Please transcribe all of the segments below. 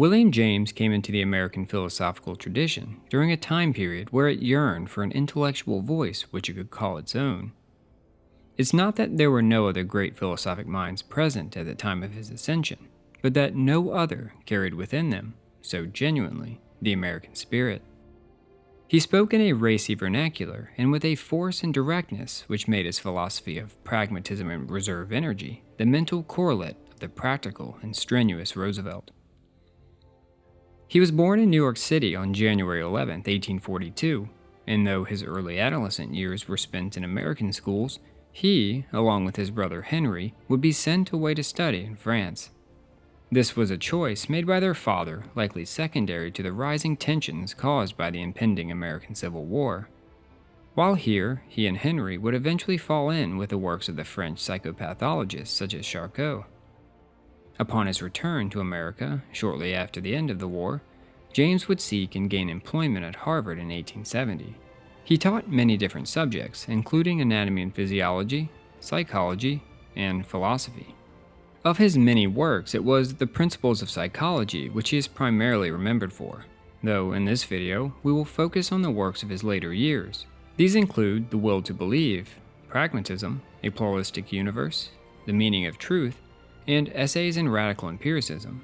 William James came into the American philosophical tradition during a time period where it yearned for an intellectual voice which it could call its own. It's not that there were no other great philosophic minds present at the time of his ascension, but that no other carried within them, so genuinely, the American spirit. He spoke in a racy vernacular and with a force and directness which made his philosophy of pragmatism and reserve energy the mental correlate of the practical and strenuous Roosevelt. He was born in New York City on January 11, 1842, and though his early adolescent years were spent in American schools, he, along with his brother Henry, would be sent away to study in France. This was a choice made by their father, likely secondary to the rising tensions caused by the impending American Civil War. While here, he and Henry would eventually fall in with the works of the French psychopathologists such as Charcot. Upon his return to America, shortly after the end of the war, James would seek and gain employment at Harvard in 1870. He taught many different subjects, including anatomy and physiology, psychology, and philosophy. Of his many works, it was the Principles of Psychology which he is primarily remembered for, though in this video, we will focus on the works of his later years. These include The Will to Believe, Pragmatism, A Pluralistic Universe, The Meaning of Truth, and essays in radical empiricism.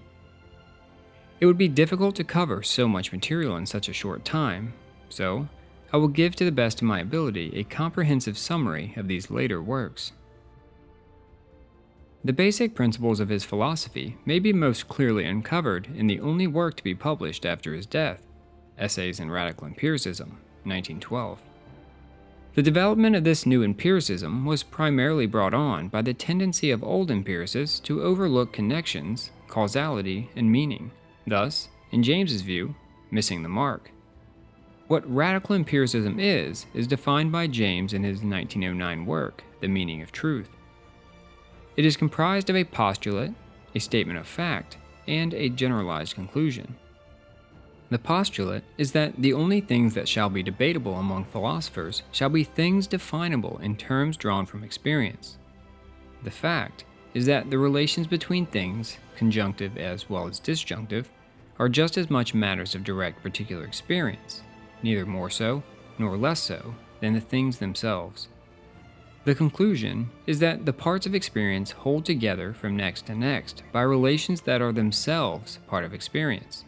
It would be difficult to cover so much material in such a short time, so I will give to the best of my ability a comprehensive summary of these later works. The basic principles of his philosophy may be most clearly uncovered in the only work to be published after his death, Essays in Radical Empiricism, 1912. The development of this new empiricism was primarily brought on by the tendency of old empiricists to overlook connections, causality, and meaning, thus, in James's view, missing the mark. What radical empiricism is, is defined by James in his 1909 work, The Meaning of Truth. It is comprised of a postulate, a statement of fact, and a generalized conclusion. The postulate is that the only things that shall be debatable among philosophers shall be things definable in terms drawn from experience. The fact is that the relations between things, conjunctive as well as disjunctive, are just as much matters of direct particular experience, neither more so nor less so than the things themselves. The conclusion is that the parts of experience hold together from next to next by relations that are themselves part of experience.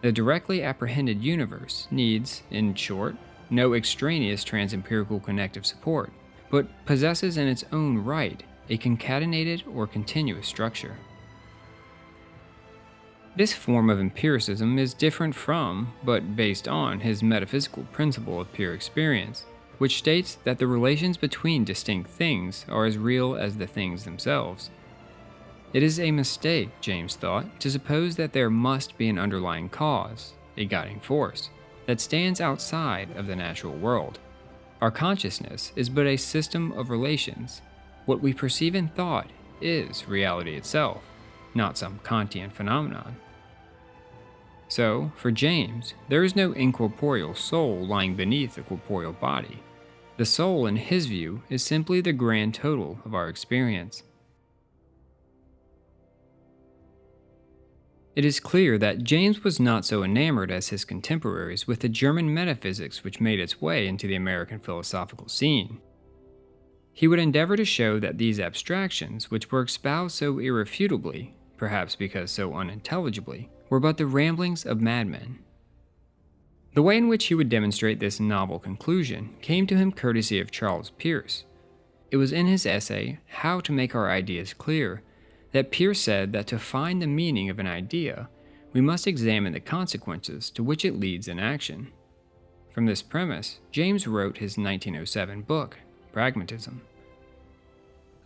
The directly apprehended universe needs, in short, no extraneous transempirical connective support, but possesses in its own right a concatenated or continuous structure. This form of empiricism is different from, but based on, his metaphysical principle of pure experience, which states that the relations between distinct things are as real as the things themselves. It is a mistake, James thought, to suppose that there must be an underlying cause, a guiding force, that stands outside of the natural world. Our consciousness is but a system of relations. What we perceive in thought is reality itself, not some Kantian phenomenon. So, for James, there is no incorporeal soul lying beneath the corporeal body. The soul, in his view, is simply the grand total of our experience. It is clear that James was not so enamored as his contemporaries with the German metaphysics which made its way into the American philosophical scene. He would endeavor to show that these abstractions, which were espoused so irrefutably, perhaps because so unintelligibly, were but the ramblings of madmen. The way in which he would demonstrate this novel conclusion came to him courtesy of Charles Peirce. It was in his essay, How to Make Our Ideas Clear, that Peirce said that to find the meaning of an idea, we must examine the consequences to which it leads in action. From this premise, James wrote his 1907 book, Pragmatism.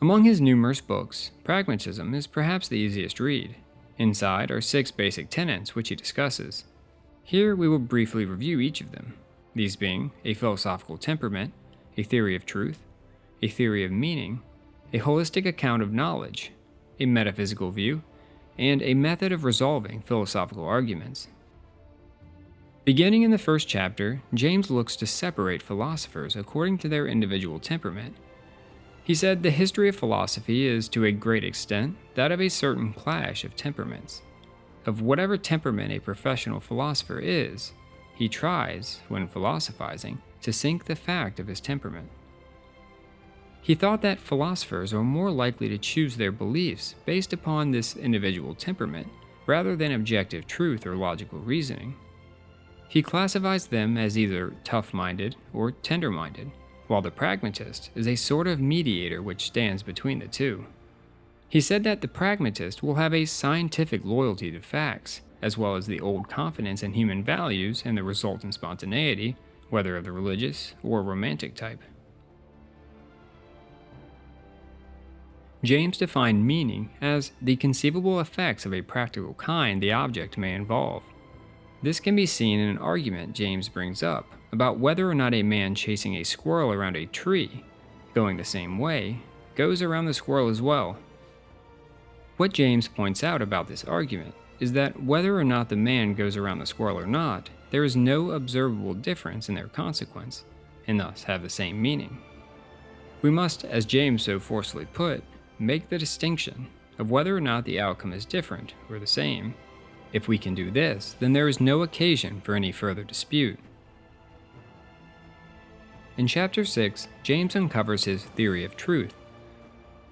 Among his numerous books, Pragmatism is perhaps the easiest read. Inside are six basic tenets which he discusses. Here we will briefly review each of them, these being a philosophical temperament, a theory of truth, a theory of meaning, a holistic account of knowledge, a metaphysical view, and a method of resolving philosophical arguments. Beginning in the first chapter, James looks to separate philosophers according to their individual temperament. He said the history of philosophy is to a great extent that of a certain clash of temperaments. of whatever temperament a professional philosopher is, he tries, when philosophizing, to sink the fact of his temperament. He thought that philosophers are more likely to choose their beliefs based upon this individual temperament rather than objective truth or logical reasoning. He classifies them as either tough minded or tender minded, while the pragmatist is a sort of mediator which stands between the two. He said that the pragmatist will have a scientific loyalty to facts, as well as the old confidence in human values and the resultant spontaneity, whether of the religious or romantic type. James defined meaning as the conceivable effects of a practical kind the object may involve. This can be seen in an argument James brings up about whether or not a man chasing a squirrel around a tree, going the same way, goes around the squirrel as well. What James points out about this argument is that whether or not the man goes around the squirrel or not, there is no observable difference in their consequence, and thus have the same meaning. We must, as James so forcefully put, make the distinction of whether or not the outcome is different or the same. If we can do this, then there is no occasion for any further dispute. In chapter 6, James uncovers his theory of truth,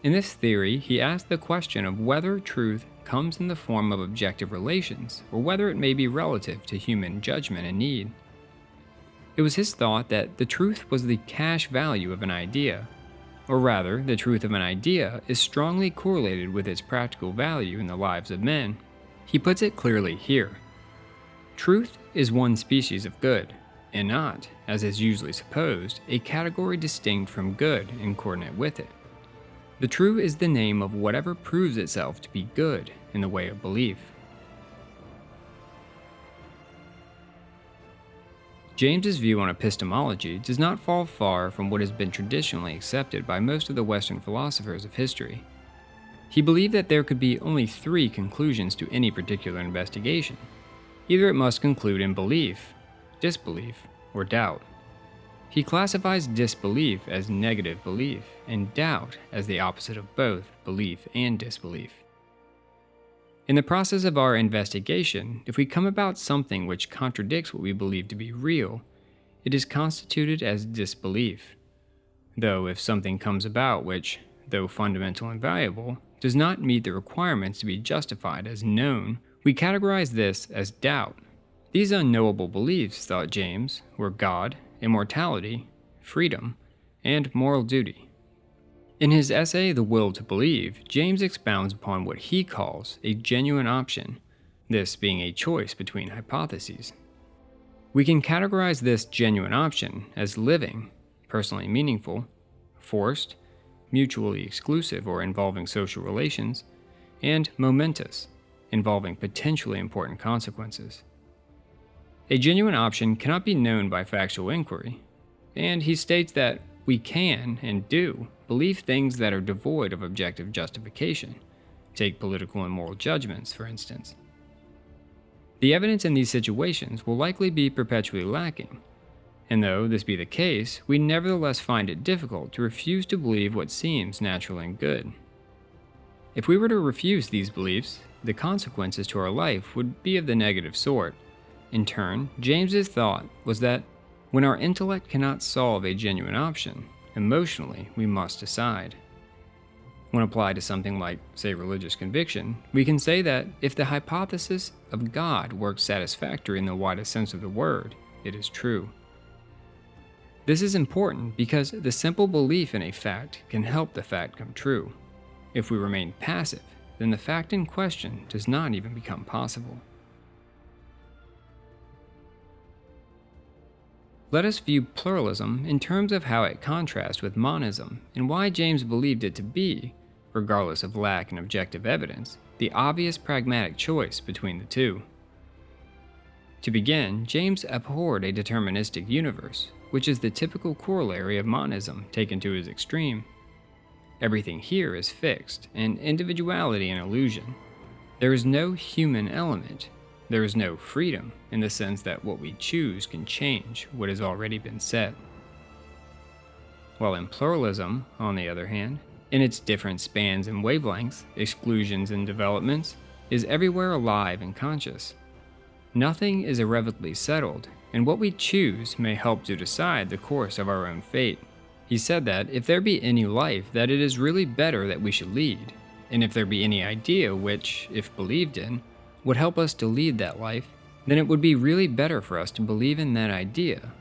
in this theory, he asked the question of whether truth comes in the form of objective relations, or whether it may be relative to human judgment and need. It was his thought that the truth was the cash value of an idea, or rather, the truth of an idea is strongly correlated with its practical value in the lives of men. He puts it clearly here. Truth is one species of good, and not, as is usually supposed, a category distinct from good and coordinate with it. The true is the name of whatever proves itself to be good in the way of belief. James's view on epistemology does not fall far from what has been traditionally accepted by most of the Western philosophers of history. He believed that there could be only three conclusions to any particular investigation. Either it must conclude in belief, disbelief, or doubt. He classifies disbelief as negative belief and doubt as the opposite of both belief and disbelief. In the process of our investigation, if we come about something which contradicts what we believe to be real, it is constituted as disbelief. Though if something comes about which, though fundamental and valuable, does not meet the requirements to be justified as known, we categorize this as doubt. These unknowable beliefs, thought James, were God immortality, freedom, and moral duty. In his essay, The Will to Believe, James expounds upon what he calls a genuine option, this being a choice between hypotheses. We can categorize this genuine option as living, personally meaningful, forced, mutually exclusive or involving social relations, and momentous, involving potentially important consequences. A genuine option cannot be known by factual inquiry, and he states that we can, and do, believe things that are devoid of objective justification. Take political and moral judgments, for instance. The evidence in these situations will likely be perpetually lacking, and though this be the case, we nevertheless find it difficult to refuse to believe what seems natural and good. If we were to refuse these beliefs, the consequences to our life would be of the negative sort, in turn, James's thought was that when our intellect cannot solve a genuine option, emotionally we must decide. When applied to something like, say, religious conviction, we can say that if the hypothesis of God works satisfactory in the widest sense of the word, it is true. This is important because the simple belief in a fact can help the fact come true. If we remain passive, then the fact in question does not even become possible. Let us view pluralism in terms of how it contrasts with monism and why James believed it to be, regardless of lack in objective evidence, the obvious pragmatic choice between the two. To begin, James abhorred a deterministic universe, which is the typical corollary of monism taken to its extreme. Everything here is fixed, and individuality an illusion. There is no human element, there is no freedom in the sense that what we choose can change what has already been set. While in pluralism, on the other hand, in its different spans and wavelengths, exclusions and developments, is everywhere alive and conscious. Nothing is irrevocably settled, and what we choose may help to decide the course of our own fate. He said that if there be any life, that it is really better that we should lead, and if there be any idea which, if believed in, would help us to lead that life, then it would be really better for us to believe in that idea,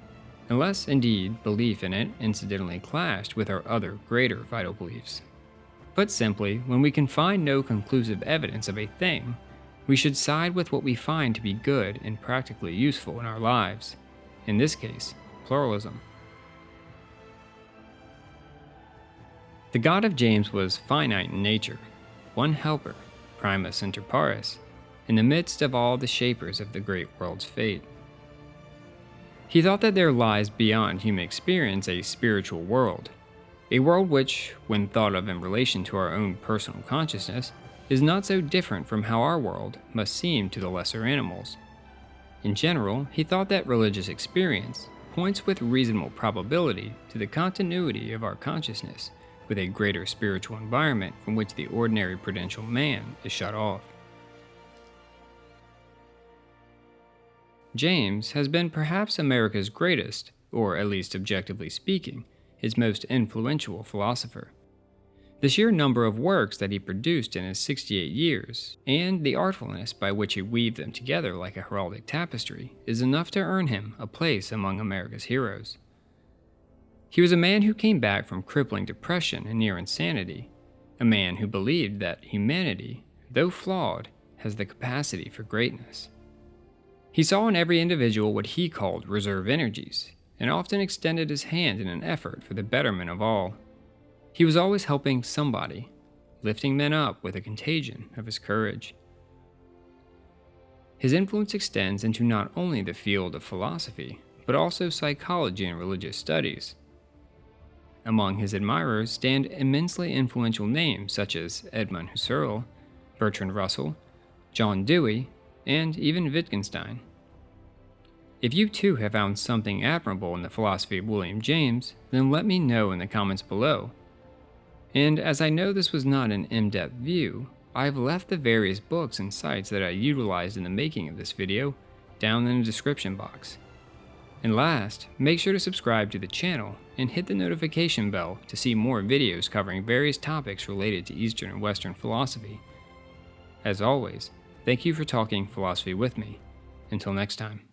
unless indeed belief in it incidentally clashed with our other greater vital beliefs. Put simply, when we can find no conclusive evidence of a thing, we should side with what we find to be good and practically useful in our lives. In this case, pluralism. The God of James was finite in nature, one helper, primus inter pares, in the midst of all the shapers of the great world's fate. He thought that there lies beyond human experience a spiritual world, a world which, when thought of in relation to our own personal consciousness, is not so different from how our world must seem to the lesser animals. In general, he thought that religious experience points with reasonable probability to the continuity of our consciousness with a greater spiritual environment from which the ordinary prudential man is shut off. James has been perhaps America's greatest, or at least objectively speaking, his most influential philosopher. The sheer number of works that he produced in his 68 years, and the artfulness by which he weaved them together like a heraldic tapestry, is enough to earn him a place among America's heroes. He was a man who came back from crippling depression and near insanity, a man who believed that humanity, though flawed, has the capacity for greatness. He saw in every individual what he called reserve energies, and often extended his hand in an effort for the betterment of all. He was always helping somebody, lifting men up with a contagion of his courage. His influence extends into not only the field of philosophy, but also psychology and religious studies. Among his admirers stand immensely influential names such as Edmund Husserl, Bertrand Russell, John Dewey, and even Wittgenstein. If you too have found something admirable in the philosophy of William James, then let me know in the comments below. And as I know this was not an in-depth view, I've left the various books and sites that I utilized in the making of this video down in the description box. And last, make sure to subscribe to the channel and hit the notification bell to see more videos covering various topics related to Eastern and Western philosophy. As always, thank you for talking philosophy with me. Until next time.